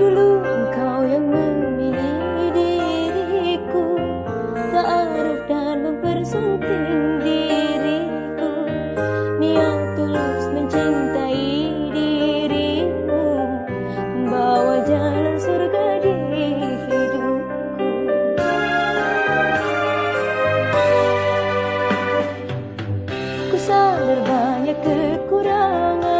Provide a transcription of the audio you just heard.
Dulu engkau yang memilih diriku. Ta'aruf dan mempersunting diriku. Niat tulus mencintai dirimu. Membawa jalan surga di hidupku. Ku sadar banyak kekurangan.